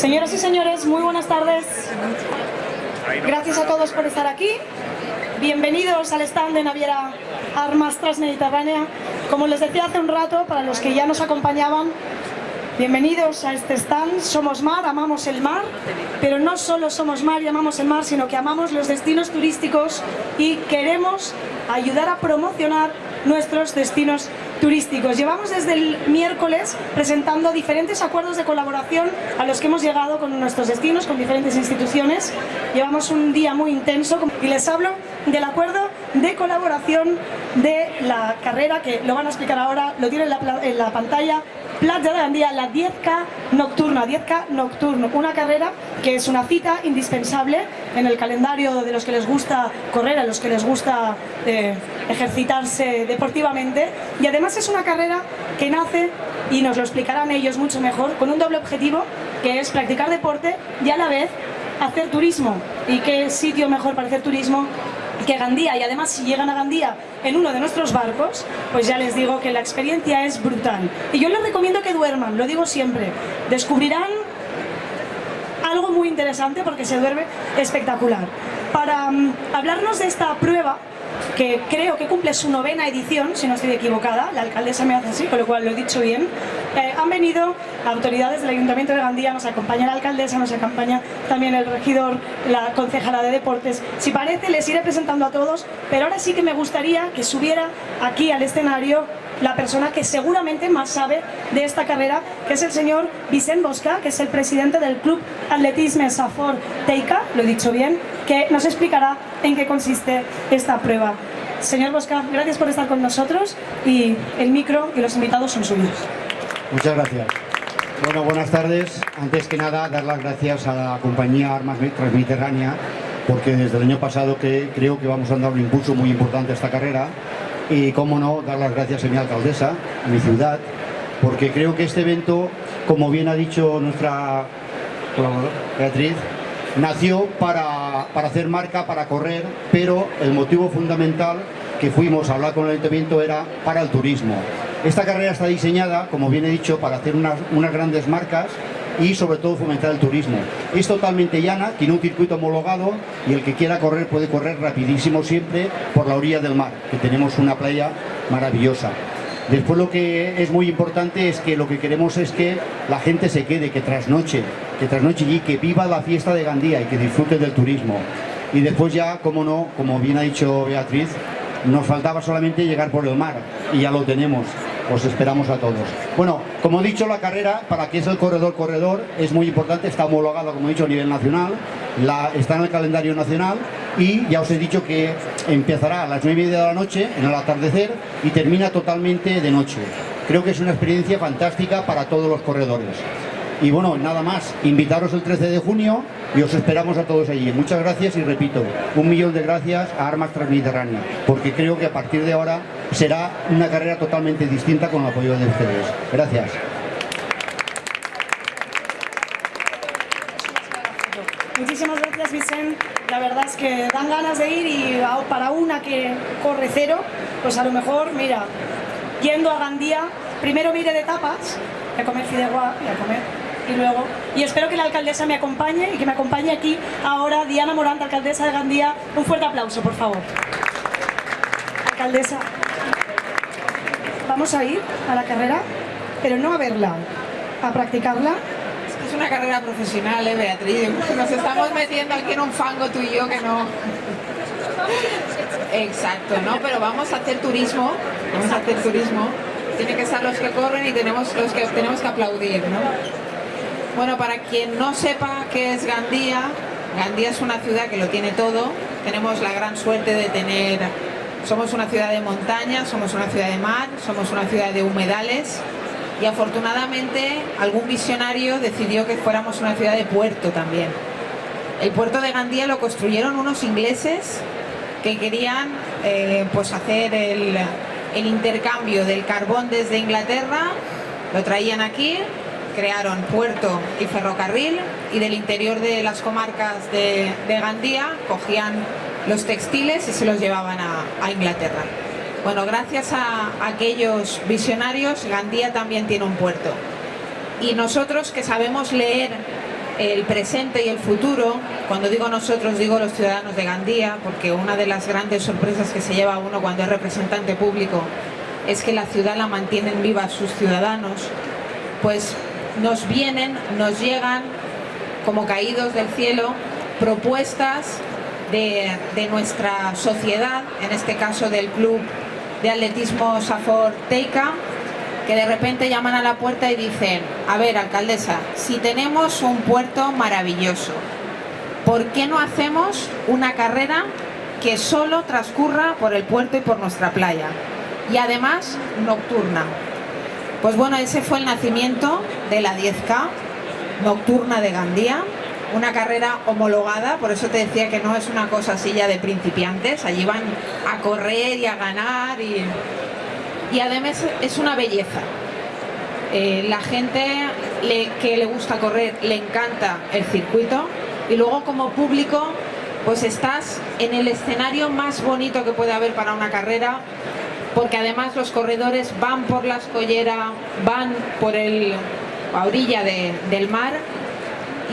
Señoras y señores, muy buenas tardes. Gracias a todos por estar aquí. Bienvenidos al stand de Naviera Armas Transmediterránea. Como les decía hace un rato, para los que ya nos acompañaban, bienvenidos a este stand. Somos mar, amamos el mar, pero no solo somos mar y amamos el mar, sino que amamos los destinos turísticos y queremos ayudar a promocionar nuestros destinos turísticos. Llevamos desde el miércoles presentando diferentes acuerdos de colaboración a los que hemos llegado con nuestros destinos, con diferentes instituciones. Llevamos un día muy intenso y les hablo del acuerdo de colaboración de la carrera, que lo van a explicar ahora, lo tienen en la, pantalla, Playa de Gandía, la 10K nocturna, 10K nocturno, una carrera que es una cita indispensable en el calendario de los que les gusta correr, a los que les gusta eh, ejercitarse deportivamente. Y además es una carrera que nace, y nos lo explicarán ellos mucho mejor, con un doble objetivo que es practicar deporte y a la vez hacer turismo. ¿Y qué sitio mejor para hacer turismo que Gandía y además si llegan a Gandía en uno de nuestros barcos, pues ya les digo que la experiencia es brutal. Y yo les recomiendo que duerman, lo digo siempre. Descubrirán algo muy interesante porque se duerme espectacular. Para um, hablarnos de esta prueba, que creo que cumple su novena edición, si no estoy equivocada, la alcaldesa me hace así, con lo cual lo he dicho bien, eh, han venido autoridades del Ayuntamiento de Gandía, nos acompaña la alcaldesa, nos acompaña también el regidor, la concejala de deportes. Si parece, les iré presentando a todos, pero ahora sí que me gustaría que subiera aquí al escenario la persona que seguramente más sabe de esta carrera, que es el señor Vicent Bosca, que es el presidente del Club Atletisme Safor Teica, lo he dicho bien, que nos explicará en qué consiste esta prueba. Señor Bosca, gracias por estar con nosotros y el micro y los invitados son suyos. Muchas gracias. Bueno, buenas tardes. Antes que nada, dar las gracias a la compañía Armas Transmediterránea porque desde el año pasado que creo que vamos a dar un impulso muy importante a esta carrera y, cómo no, dar las gracias a mi alcaldesa, a mi ciudad, porque creo que este evento, como bien ha dicho nuestra Beatriz, nació para, para hacer marca, para correr, pero el motivo fundamental que fuimos a hablar con el ayuntamiento era para el turismo. Esta carrera está diseñada, como bien he dicho, para hacer unas, unas grandes marcas y sobre todo fomentar el turismo. Es totalmente llana, tiene un circuito homologado y el que quiera correr puede correr rapidísimo siempre por la orilla del mar, que tenemos una playa maravillosa. Después lo que es muy importante es que lo que queremos es que la gente se quede, que trasnoche, que trasnoche y que viva la fiesta de Gandía y que disfrute del turismo. Y después ya, como no, como bien ha dicho Beatriz, nos faltaba solamente llegar por el mar y ya lo tenemos os esperamos a todos. Bueno, como he dicho, la carrera, para que es el corredor-corredor, es muy importante, está homologado, como he dicho, a nivel nacional, está en el calendario nacional y ya os he dicho que empezará a las nueve y media de la noche, en el atardecer, y termina totalmente de noche. Creo que es una experiencia fantástica para todos los corredores. Y bueno, nada más, invitaros el 13 de junio y os esperamos a todos allí. Muchas gracias y repito, un millón de gracias a Armas Transmediterránea, porque creo que a partir de ahora será una carrera totalmente distinta con el apoyo de ustedes. Gracias. Muchísimas gracias, Vicente. La verdad es que dan ganas de ir y para una que corre cero, pues a lo mejor, mira, yendo a Gandía, primero mire de tapas, a comer fideuá y a comer y luego, y espero que la alcaldesa me acompañe y que me acompañe aquí ahora Diana Morante, alcaldesa de Gandía. Un fuerte aplauso, por favor. Alcaldesa, vamos a ir a la carrera, pero no a verla, a practicarla. Es una carrera profesional, ¿eh, Beatriz? Nos estamos metiendo aquí en un fango tú y yo que no... Exacto, ¿no? Pero vamos a hacer turismo, vamos a hacer turismo. Tiene que estar los que corren y tenemos los que tenemos que aplaudir, ¿no? Bueno, para quien no sepa qué es Gandía, Gandía es una ciudad que lo tiene todo. Tenemos la gran suerte de tener... Somos una ciudad de montaña, somos una ciudad de mar, somos una ciudad de humedales y afortunadamente algún visionario decidió que fuéramos una ciudad de puerto también. El puerto de Gandía lo construyeron unos ingleses que querían eh, pues hacer el, el intercambio del carbón desde Inglaterra, lo traían aquí, crearon puerto y ferrocarril y del interior de las comarcas de, Gandía cogían los textiles y se los llevaban a, Inglaterra. Bueno, gracias a, aquellos visionarios, Gandía también tiene un puerto. Y nosotros que sabemos leer el presente y el futuro, cuando digo nosotros digo los ciudadanos de Gandía, porque una de las grandes sorpresas que se lleva uno cuando es representante público es que la ciudad la mantienen viva sus ciudadanos, pues nos vienen, nos llegan como caídos del cielo propuestas de, nuestra sociedad, en este caso del Club de Atletismo Safor Teica, que de repente llaman a la puerta y dicen, a ver, alcaldesa, si tenemos un puerto maravilloso, ¿por qué no hacemos una carrera que solo transcurra por el puerto y por nuestra playa? Y además nocturna. Pues bueno, ese fue el nacimiento de la 10K nocturna de Gandía, una carrera homologada, por eso te decía que no es una cosa así ya de principiantes, allí van a correr y a ganar y, además es una belleza. Eh, la gente que le gusta correr le encanta el circuito y luego como público pues estás en el escenario más bonito que puede haber para una carrera porque además los corredores van por la escollera, van por el, la orilla del mar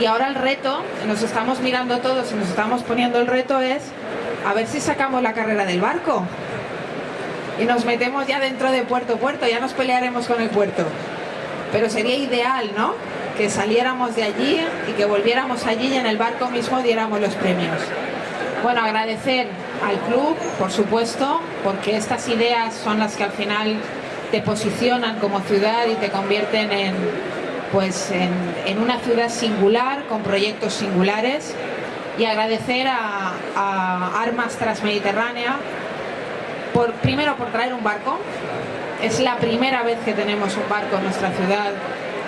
y ahora el reto, nos estamos mirando todos y nos estamos poniendo el reto es a ver si sacamos la carrera del barco y nos metemos ya dentro de puerto puerto, ya nos pelearemos con el puerto. Pero sería ideal, ¿no? Que saliéramos de allí y que volviéramos allí y en el barco mismo diéramos los premios. Bueno, agradecer al club, por supuesto, porque estas ideas son las que al final te posicionan como ciudad y te convierten en, pues, en, una ciudad singular, con proyectos singulares. Y agradecer a, a Armas Transmediterránea, por, primero por traer un barco. Es la primera vez que tenemos un barco en nuestra ciudad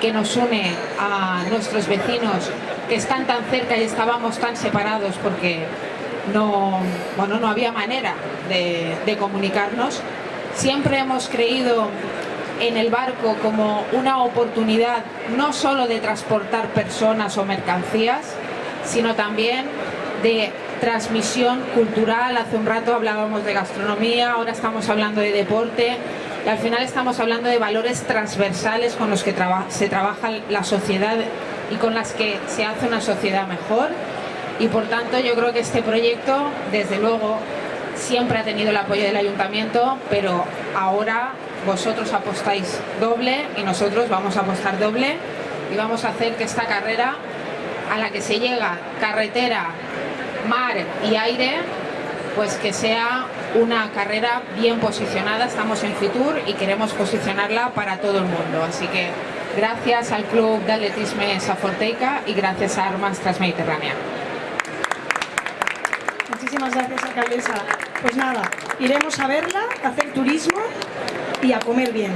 que nos une a nuestros vecinos que están tan cerca y estábamos tan separados porque no, bueno, no había manera de, comunicarnos. Siempre hemos creído en el barco como una oportunidad no solo de transportar personas o mercancías, sino también de transmisión cultural. Hace un rato hablábamos de gastronomía, ahora estamos hablando de deporte y al final estamos hablando de valores transversales con los que se trabaja la sociedad y con las que se hace una sociedad mejor y por tanto yo creo que este proyecto, desde luego, siempre ha tenido el apoyo del ayuntamiento, pero ahora vosotros apostáis doble y nosotros vamos a apostar doble y vamos a hacer que esta carrera a la que se llega carretera, mar y aire, pues que sea una carrera bien posicionada. Estamos en Fitur y queremos posicionarla para todo el mundo. Así que gracias al Club de Atletismo Saforteica y gracias a Armas Transmediterránea. Muchísimas gracias, alcaldesa. Pues nada, iremos a verla, a hacer turismo y a comer bien.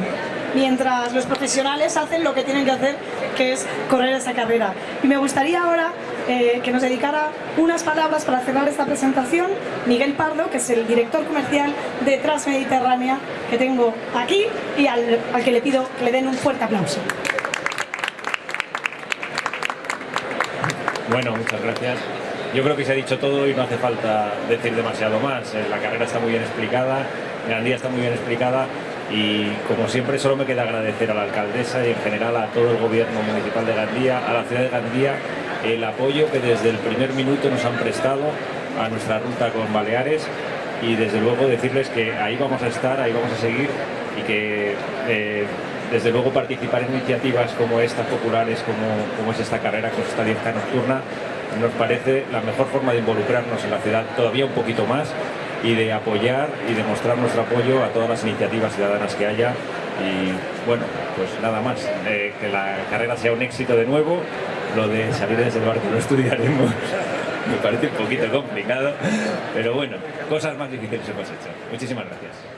Mientras los profesionales hacen lo que tienen que hacer, que es correr esa carrera. Y me gustaría ahora eh, que nos dedicara unas palabras para cerrar esta presentación Miguel Pardo, que es el director comercial de Transmediterránea, que tengo aquí y al, al que le pido que le den un fuerte aplauso. Bueno, muchas gracias. Yo creo que se ha dicho todo y no hace falta decir demasiado más. Eh, la carrera está muy bien explicada, Gandía está muy bien explicada y como siempre solo me queda agradecer a la alcaldesa y en general a todo el gobierno municipal de Gandía, a la ciudad de Gandía, el apoyo que desde el primer minuto nos han prestado a nuestra ruta con Baleares y desde luego decirles que ahí vamos a estar, ahí vamos a seguir y que eh, desde luego participar en iniciativas como estas populares, como, como es esta carrera, con esta 10 nocturna, nos parece la mejor forma de involucrarnos en la ciudad todavía un poquito más y de apoyar y demostrar nuestro apoyo a todas las iniciativas ciudadanas que haya y bueno, pues nada más, eh, que la carrera sea un éxito de nuevo, lo de salir desde el barco lo estudiaremos, me parece un poquito complicado, pero bueno, cosas más difíciles hemos hecho. Muchísimas gracias.